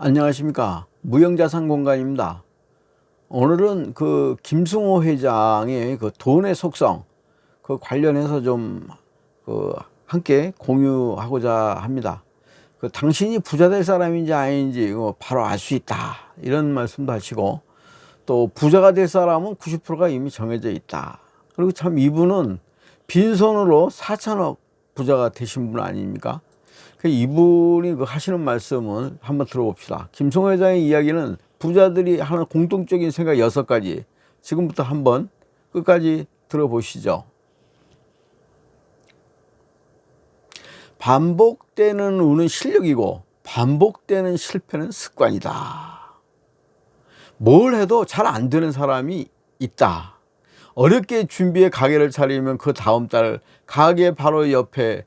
안녕하십니까. 무형자산 공간입니다. 오늘은 그 김승호 회장의 그 돈의 속성 그 관련해서 좀 그 함께 공유하고자 합니다. 그 당신이 부자 될 사람인지 아닌지 바로 알 수 있다. 이런 말씀도 하시고 또 부자가 될 사람은 90%가 이미 정해져 있다. 그리고 참 이분은 빈손으로 4천억 부자가 되신 분 아닙니까 그 이분이 그 하시는 말씀을 한번 들어봅시다. 김성호 회장의 이야기는 부자들이 하는 공통적인 생각 여섯 가지 지금부터 한번 끝까지 들어보시죠. 반복되는 운은 실력이고 반복되는 실패는 습관이다. 뭘 해도 잘 안 되는 사람이 있다. 어렵게 준비해 가게를 차리면 그 다음 달 가게 바로 옆에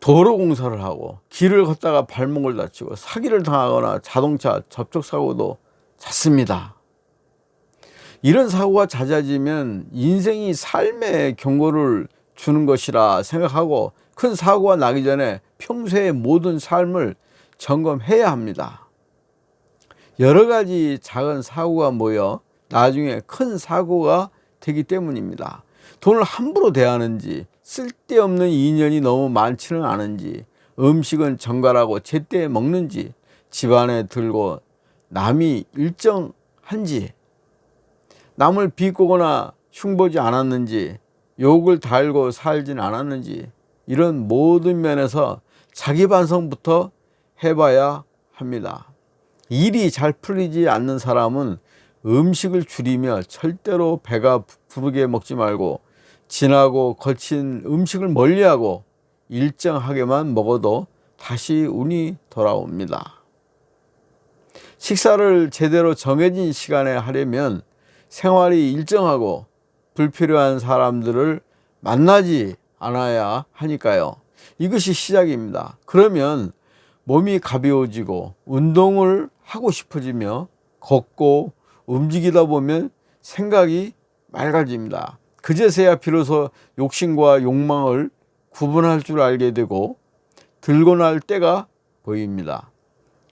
도로 공사를 하고 길을 걷다가 발목을 다치고 사기를 당하거나 자동차 접촉 사고도 잦습니다. 이런 사고가 잦아지면 인생이 삶의 경고를 주는 것이라 생각하고 큰 사고가 나기 전에 평소의 모든 삶을 점검해야 합니다. 여러 가지 작은 사고가 모여 나중에 큰 사고가 되기 때문입니다. 돈을 함부로 대하는지 쓸데없는 인연이 너무 많지는 않은지 음식은 정갈하고 제때 먹는지 집안에 들고 남이 일정한지 남을 비꼬거나 흉보지 않았는지 욕을 달고 살진 않았는지 이런 모든 면에서 자기 반성부터 해봐야 합니다. 일이 잘 풀리지 않는 사람은 음식을 줄이며 절대로 배가 부르게 먹지 말고 진하고 거친 음식을 멀리하고 일정하게만 먹어도 다시 운이 돌아옵니다. 식사를 제대로 정해진 시간에 하려면 생활이 일정하고 불필요한 사람들을 만나지 않아야 하니까요. 이것이 시작입니다. 그러면 몸이 가벼워지고 운동을 하고 싶어지며 걷고 움직이다 보면 생각이 맑아집니다. 그제서야 비로소 욕심과 욕망을 구분할 줄 알게 되고 들고 날 때가 보입니다.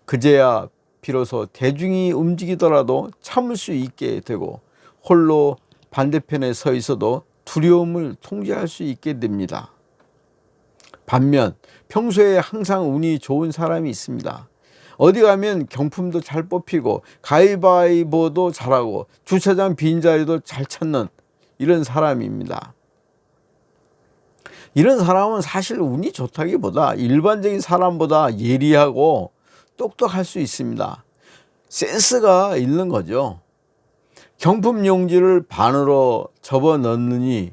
그제야 비로소 대중이 움직이더라도 참을 수 있게 되고 홀로 반대편에 서 있어도 두려움을 통제할 수 있게 됩니다. 반면 평소에 항상 운이 좋은 사람이 있습니다. 어디 가면 경품도 잘 뽑히고 가위바위보도 잘하고 주차장 빈자리도 잘 찾는 이런 사람입니다. 이런 사람은 사실 운이 좋다기보다 일반적인 사람보다 예리하고 똑똑할 수 있습니다. 센스가 있는 거죠. 경품 용지를 반으로 접어 넣느니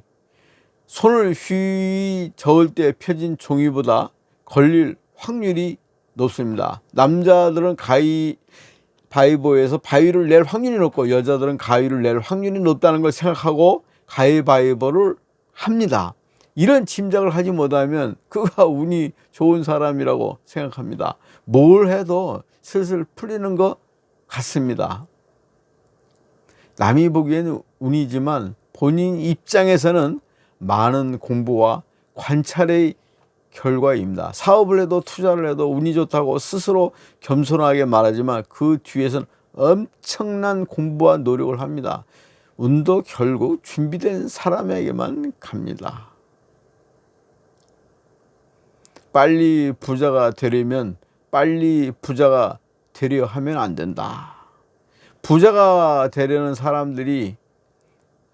손을 휘 저을 때 펴진 종이보다 걸릴 확률이 높습니다. 남자들은 가위 바위보에서 바위를 낼 확률이 높고 여자들은 가위를 낼 확률이 높다는 걸 생각하고 가위바위보를 합니다. 이런 짐작을 하지 못하면 그가 운이 좋은 사람이라고 생각합니다. 뭘 해도 슬슬 풀리는 것 같습니다. 남이 보기에는 운이지만 본인 입장에서는 많은 공부와 관찰의 결과입니다. 사업을 해도 투자를 해도 운이 좋다고 스스로 겸손하게 말하지만 그 뒤에서는 엄청난 공부와 노력을 합니다. 운도 결국 준비된 사람에게만 갑니다. 빨리 부자가 되려면 빨리 부자가 되려 하면 안 된다. 부자가 되려는 사람들이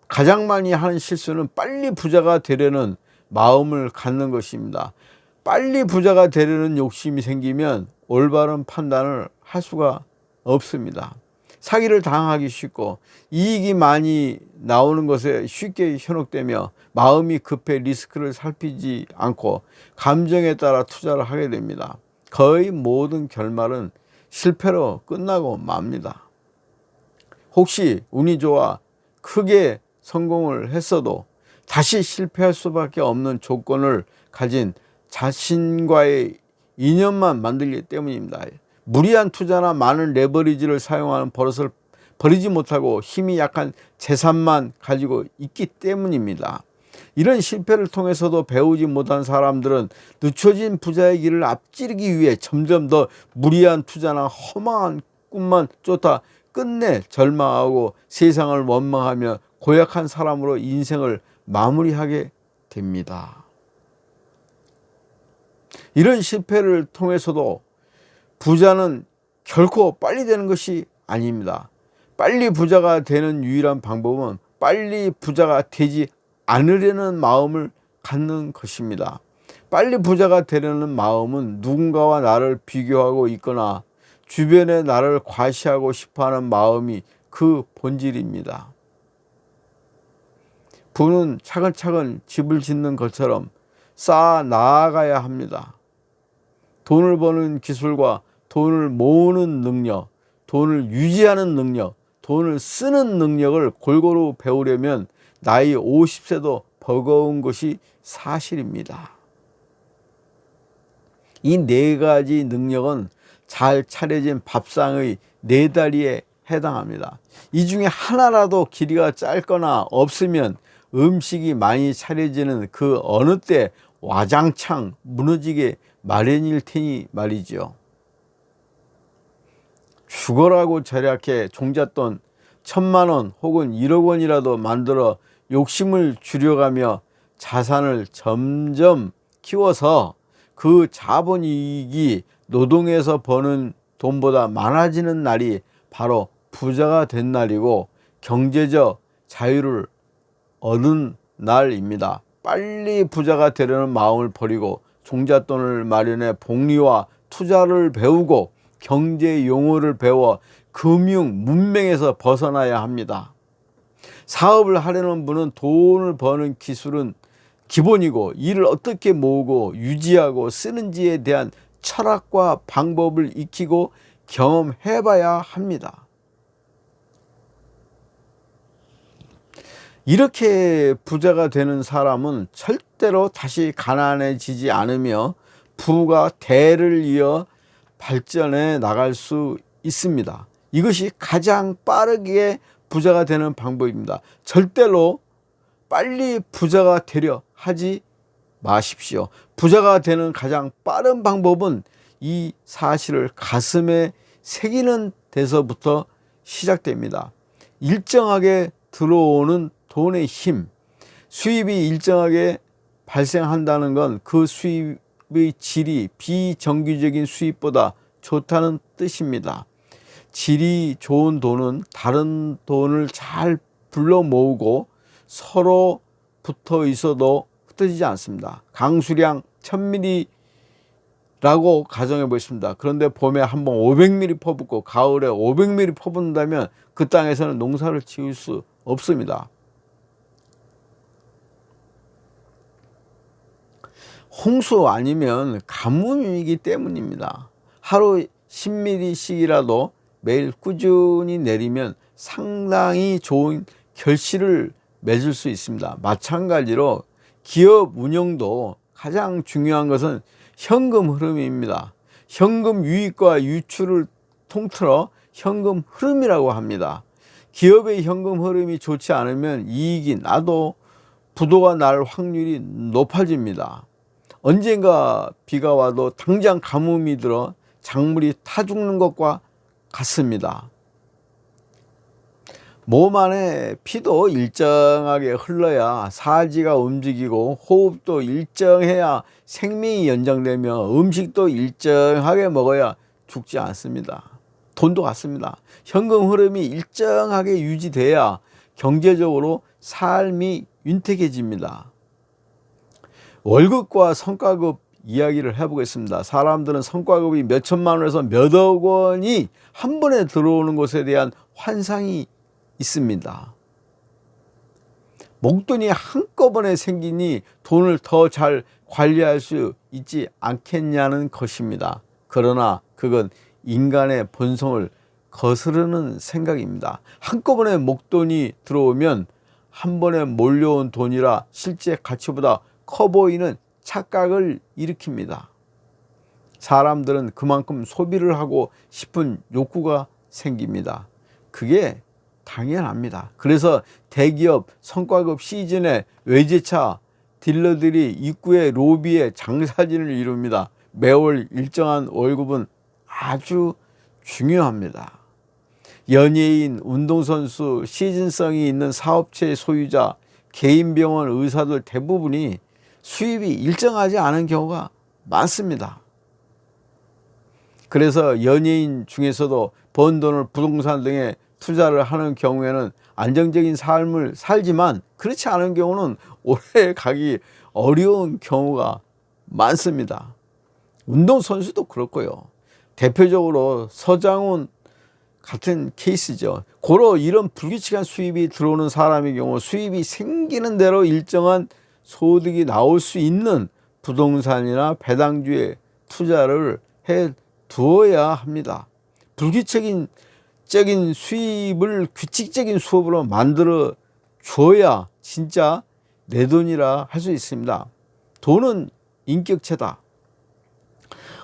가장 많이 하는 실수는 빨리 부자가 되려는 마음을 갖는 것입니다. 빨리 부자가 되려는 욕심이 생기면 올바른 판단을 할 수가 없습니다. 사기를 당하기 쉽고 이익이 많이 나오는 것에 쉽게 현혹되며 마음이 급해 리스크를 살피지 않고 감정에 따라 투자를 하게 됩니다. 거의 모든 결말은 실패로 끝나고 맙니다. 혹시 운이 좋아 크게 성공을 했어도 다시 실패할 수밖에 없는 조건을 가진 자신과의 인연만 만들기 때문입니다. 무리한 투자나 많은 레버리지를 사용하는 버릇을 버리지 못하고 힘이 약한 재산만 가지고 있기 때문입니다. 이런 실패를 통해서도 배우지 못한 사람들은 늦춰진 부자의 길을 앞지르기 위해 점점 더 무리한 투자나 허망한 꿈만 쫓아 끝내 절망하고 세상을 원망하며 고약한 사람으로 인생을 마무리하게 됩니다. 이런 실패를 통해서도 부자는 결코 빨리 되는 것이 아닙니다. 빨리 부자가 되는 유일한 방법은 빨리 부자가 되지 않으려는 마음을 갖는 것입니다. 빨리 부자가 되려는 마음은 누군가와 나를 비교하고 있거나 주변에 나를 과시하고 싶어하는 마음이 그 본질입니다. 부는 차근차근 집을 짓는 것처럼 쌓아 나아가야 합니다. 돈을 버는 기술과 돈을 모으는 능력, 돈을 유지하는 능력, 돈을 쓰는 능력을 골고루 배우려면 나이 50세도 버거운 것이 사실입니다. 이 네 가지 능력은 잘 차려진 밥상의 네 다리에 해당합니다. 이 중에 하나라도 길이가 짧거나 없으면 음식이 많이 차려지는 그 어느 때 와장창 무너지게 마련일 테니 말이죠. 죽어라고 절약해 종잣돈 천만 원 혹은 1억 원이라도 만들어 욕심을 줄여가며 자산을 점점 키워서 그 자본이익이 노동에서 버는 돈보다 많아지는 날이 바로 부자가 된 날이고 경제적 자유를 얻은 날입니다. 빨리 부자가 되려는 마음을 버리고 종잣돈을 마련해 복리와 투자를 배우고 경제 용어를 배워 금융 문맹에서 벗어나야 합니다. 사업을 하려는 분은 돈을 버는 기술은 기본이고 이를 어떻게 모으고 유지하고 쓰는지에 대한 철학과 방법을 익히고 경험해 봐야 합니다. 이렇게 부자가 되는 사람은 절대로 다시 가난해지지 않으며 부가 대를 이어 발전해 나갈 수 있습니다. 이것이 가장 빠르게 부자가 되는 방법입니다. 절대로 빨리 부자가 되려 하지 마십시오. 부자가 되는 가장 빠른 방법은 이 사실을 가슴에 새기는 데서부터 시작됩니다. 일정하게 들어오는 돈의 힘, 수입이 일정하게 발생한다는 건 그 수입 의 질이 비정규적인 수입보다 좋다는 뜻입니다. 질이 좋은 돈은 다른 돈을 잘 불러 모으고 서로 붙어 있어도 흩어지지 않습니다. 강수량 1000ml라고 가정해 보겠습니다. 그런데 봄에 한 번 500ml 퍼붓고 가을에 500ml 퍼붓는다면 그 땅에서는 농사를 지을 수 없습니다. 홍수 아니면 가뭄이기 때문입니다. 하루 10ml씩이라도 매일 꾸준히 내리면 상당히 좋은 결실을 맺을 수 있습니다. 마찬가지로 기업 운영도 가장 중요한 것은 현금 흐름입니다. 현금 유입과 유출을 통틀어 현금 흐름이라고 합니다. 기업의 현금 흐름이 좋지 않으면 이익이 나도 부도가 날 확률이 높아집니다. 언젠가 비가 와도 당장 가뭄이 들어 작물이 타 죽는 것과 같습니다. 몸 안에 피도 일정하게 흘러야 사지가 움직이고 호흡도 일정해야 생명이 연장되며 음식도 일정하게 먹어야 죽지 않습니다. 돈도 같습니다. 현금 흐름이 일정하게 유지돼야 경제적으로 삶이 윤택해집니다. 월급과 성과급 이야기를 해보겠습니다. 사람들은 성과급이 몇 천만 원에서 몇억 원이 한 번에 들어오는 것에 대한 환상이 있습니다. 목돈이 한꺼번에 생기니 돈을 더 잘 관리할 수 있지 않겠냐는 것입니다. 그러나 그건 인간의 본성을 거스르는 생각입니다. 한꺼번에 목돈이 들어오면 한 번에 몰려온 돈이라 실제 가치보다 커 보이는 착각을 일으킵니다. 사람들은 그만큼 소비를 하고 싶은 욕구가 생깁니다. 그게 당연합니다. 그래서 대기업 성과급 시즌에 외제차 딜러들이 입구의 로비에 장사진을 이룹니다. 매월 일정한 월급은 아주 중요합니다. 연예인, 운동선수, 시즌성이 있는 사업체 소유자, 개인병원 의사들 대부분이 수입이 일정하지 않은 경우가 많습니다. 그래서 연예인 중에서도 번 돈을 부동산 등에 투자를 하는 경우에는 안정적인 삶을 살지만 그렇지 않은 경우는 오래 가기 어려운 경우가 많습니다. 운동선수도 그렇고요. 대표적으로 서장훈 같은 케이스죠. 고로 이런 불규칙한 수입이 들어오는 사람의 경우 수입이 생기는 대로 일정한 소득이 나올 수 있는 부동산이나 배당주에 투자를 해 두어야 합니다. 불규칙적인 적인 수입을 규칙적인 수업으로 만들어 줘야 진짜 내 돈이라 할 수 있습니다. 돈은 인격체다.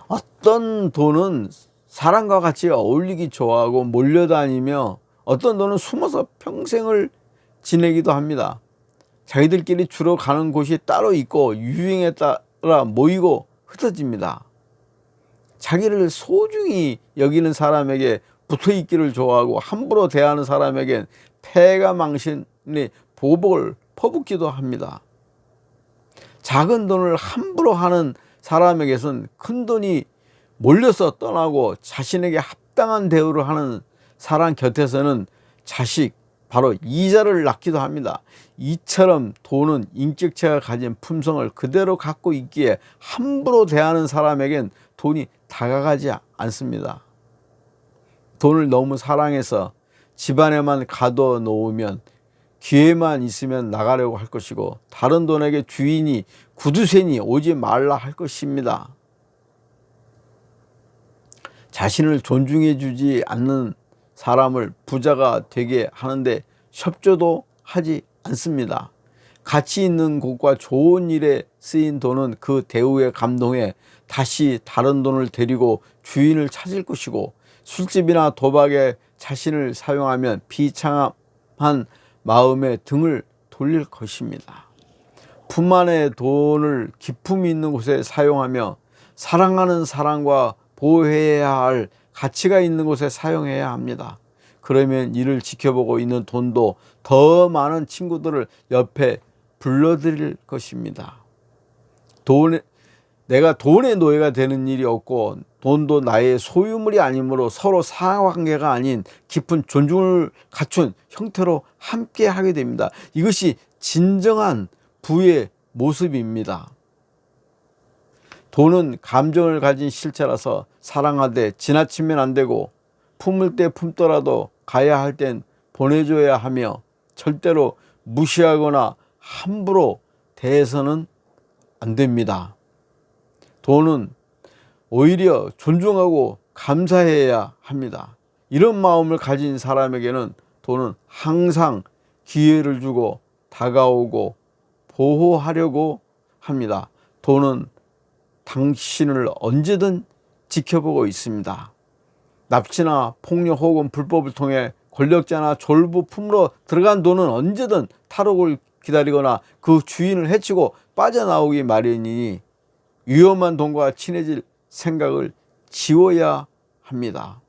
어떤 돈은 사람과 같이 어울리기 좋아하고 몰려다니며 어떤 돈은 숨어서 평생을 지내기도 합니다. 자기들끼리 주로 가는 곳이 따로 있고 유행에 따라 모이고 흩어집니다. 자기를 소중히 여기는 사람에게 붙어 있기를 좋아하고 함부로 대하는 사람에겐 폐가 망신이 보복을 퍼붓기도 합니다. 작은 돈을 함부로 하는 사람에게선 큰 돈이 몰려서 떠나고 자신에게 합당한 대우를 하는 사람 곁에서는 자식 바로 이자를 낳기도 합니다. 이처럼 돈은 인격체가 가진 품성을 그대로 갖고 있기에 함부로 대하는 사람에겐 돈이 다가가지 않습니다. 돈을 너무 사랑해서 집안에만 가둬 놓으면 기회만 있으면 나가려고 할 것이고 다른 돈에게 주인이 구두쇠니 오지 말라 할 것입니다. 자신을 존중해 주지 않는 사람을 부자가 되게 하는데 협조도 하지 않습니다. 가치 있는 곳과 좋은 일에 쓰인 돈은 그 대우에 감동해 다시 다른 돈을 데리고 주인을 찾을 것이고 술집이나 도박에 자신을 사용하면 비참한 마음에 등을 돌릴 것입니다. 품안의 돈을 기품이 있는 곳에 사용하며 사랑하는 사람과 보호해야 할 가치가 있는 곳에 사용해야 합니다. 그러면 이를 지켜보고 있는 돈도 더 많은 친구들을 옆에 불러들일 것입니다. 돈, 내가 돈의 노예가 되는 일이 없고 돈도 나의 소유물이 아니므로 서로 상관계가 아닌 깊은 존중을 갖춘 형태로 함께 하게 됩니다. 이것이 진정한 부의 모습입니다. 돈은 감정을 가진 실체라서 사랑하되 지나치면 안 되고 품을 때 품더라도 가야 할 땐 보내줘야 하며 절대로 무시하거나 함부로 대해서는 안 됩니다. 돈은 오히려 존중하고 감사해야 합니다. 이런 마음을 가진 사람에게는 돈은 항상 기회를 주고 다가오고 보호하려고 합니다. 돈은 당신을 언제든 지켜보고 있습니다. 납치나 폭력 혹은 불법을 통해 권력자나 졸부 품으로 들어간 돈은 언제든 탈옥을 기다리거나 그 주인을 해치고 빠져나오기 마련이니 위험한 돈과 친해질 생각을 지워야 합니다.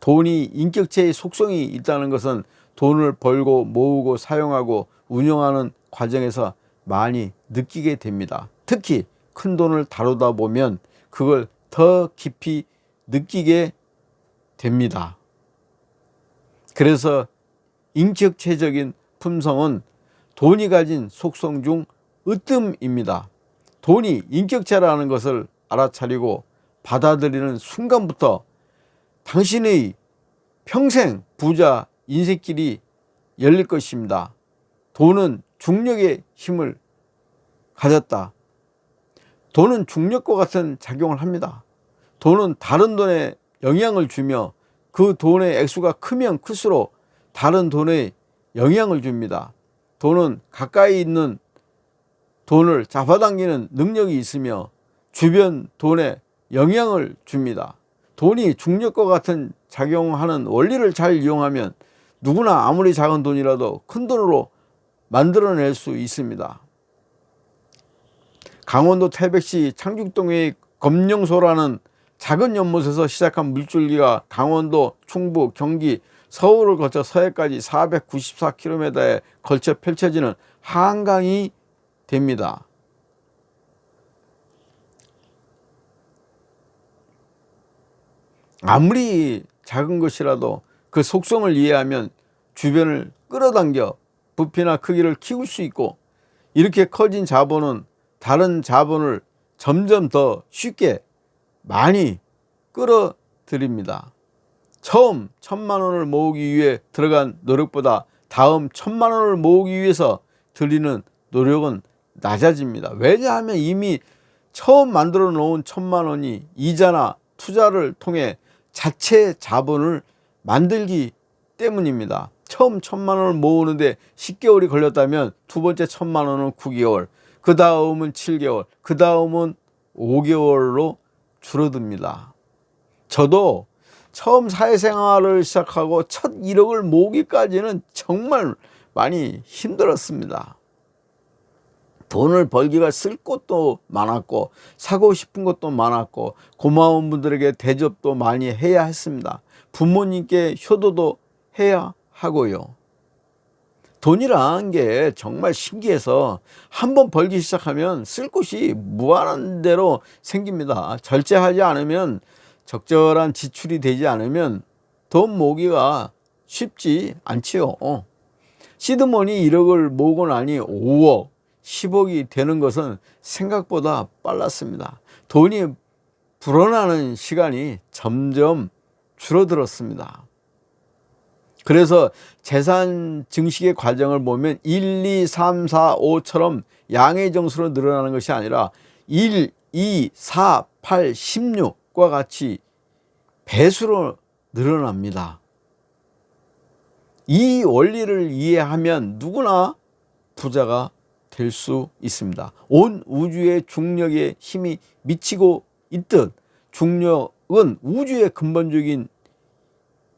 돈이 인격체의 속성이 있다는 것은 돈을 벌고 모으고 사용하고 운영하는 과정에서 많이 느끼게 됩니다. 특히 큰 돈을 다루다 보면 그걸 더 깊이 느끼게 됩니다. 그래서 인격체적인 품성은 돈이 가진 속성 중 으뜸입니다. 돈이 인격체라는 것을 알아차리고 받아들이는 순간부터 당신의 평생 부자 인생길이 열릴 것입니다. 돈은 중력의 힘을 가졌다. 돈은 중력과 같은 작용을 합니다. 돈은 다른 돈에 영향을 주며 그 돈의 액수가 크면 클수록 다른 돈에 영향을 줍니다. 돈은 가까이 있는 돈을 잡아당기는 능력이 있으며 주변 돈에 영향을 줍니다. 돈이 중력과 같은 작용하는 원리를 잘 이용하면 누구나 아무리 작은 돈이라도 큰 돈으로 만들어낼 수 있습니다. 강원도 태백시 창죽동의 검령소라는 작은 연못에서 시작한 물줄기가 강원도, 충북, 경기, 서울을 거쳐 서해까지 494km에 걸쳐 펼쳐지는 한강이 됩니다. 아무리 작은 것이라도 그 속성을 이해하면 주변을 끌어당겨 부피나 크기를 키울 수 있고 이렇게 커진 자본은 다른 자본을 점점 더 쉽게 많이 끌어들입니다. 처음 천만 원을 모으기 위해 들어간 노력보다 다음 천만 원을 모으기 위해서 들리는 노력은 낮아집니다. 왜냐하면 이미 처음 만들어 놓은 천만 원이 이자나 투자를 통해 자체 자본을 만들기 때문입니다. 처음 천만 원을 모으는데 10개월이 걸렸다면 두 번째 천만 원은 9개월, 그 다음은 7개월, 그 다음은 5개월로 줄어듭니다. 저도 처음 사회생활을 시작하고 첫 1억을 모으기까지는 정말 많이 힘들었습니다. 돈을 벌기가 쓸 것도 많았고 사고 싶은 것도 많았고 고마운 분들에게 대접도 많이 해야 했습니다. 부모님께 효도도 해야 하고요. 돈이란 게 정말 신기해서 한번 벌기 시작하면 쓸 곳이 무한한 대로 생깁니다. 절제하지 않으면 적절한 지출이 되지 않으면 돈 모으기가 쉽지 않지요. 시드머니 1억을 모으고 나니 5억, 10억이 되는 것은 생각보다 빨랐습니다. 돈이 불어나는 시간이 점점 줄어들었습니다. 그래서 재산 증식의 과정을 보면 1, 2, 3, 4, 5처럼 양의 정수로 늘어나는 것이 아니라 1, 2, 4, 8, 16과 같이 배수로 늘어납니다. 이 원리를 이해하면 누구나 부자가 될 수 있습니다. 온 우주의 중력에 힘이 미치고 있듯 중력은 우주의 근본적인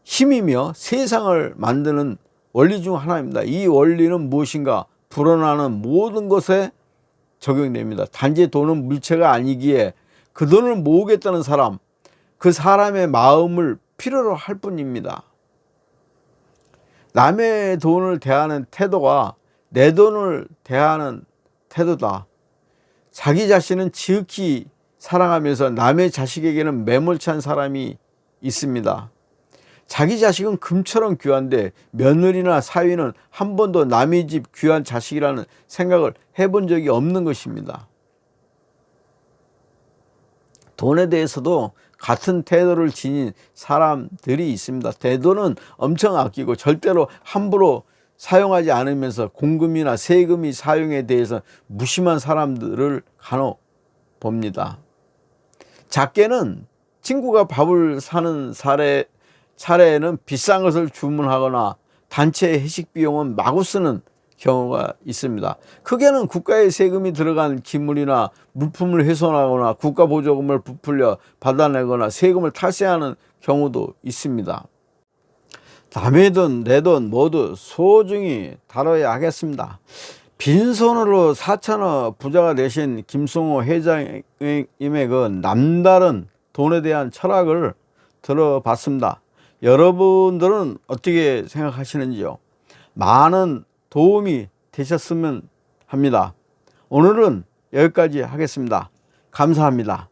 힘이며 세상을 만드는 원리 중 하나입니다. 이 원리는 무엇인가? 불어나는 모든 것에 적용됩니다. 단지 돈은 물체가 아니기에 그 돈을 모으겠다는 사람, 그 사람의 마음을 필요로 할 뿐입니다. 남의 돈을 대하는 태도가 내 돈을 대하는 태도다. 자기 자신은 지극히 사랑하면서 남의 자식에게는 매몰찬 사람이 있습니다. 자기 자식은 금처럼 귀한데 며느리나 사위는 한 번도 남의 집 귀한 자식이라는 생각을 해본 적이 없는 것입니다. 돈에 대해서도 같은 태도를 지닌 사람들이 있습니다. 태도는 엄청 아끼고 절대로 함부로 사용하지 않으면서 공금이나 세금이 사용에 대해서 무심한 사람들을 간혹 봅니다. 작게는 친구가 밥을 사는 사례 차례에는 비싼 것을 주문하거나 단체 회식 비용은 마구 쓰는 경우가 있습니다. 크게는 국가의 세금이 들어간 기물이나 물품을 훼손하거나 국가 보조금을 부풀려 받아내거나 세금을 탈세하는 경우도 있습니다. 남의 돈, 내 돈 모두 소중히 다뤄야 하겠습니다. 빈손으로 4천억 부자가 되신 김성호 회장님의 그 남다른 돈에 대한 철학을 들어봤습니다. 여러분들은 어떻게 생각하시는지요? 많은 도움이 되셨으면 합니다. 오늘은 여기까지 하겠습니다. 감사합니다.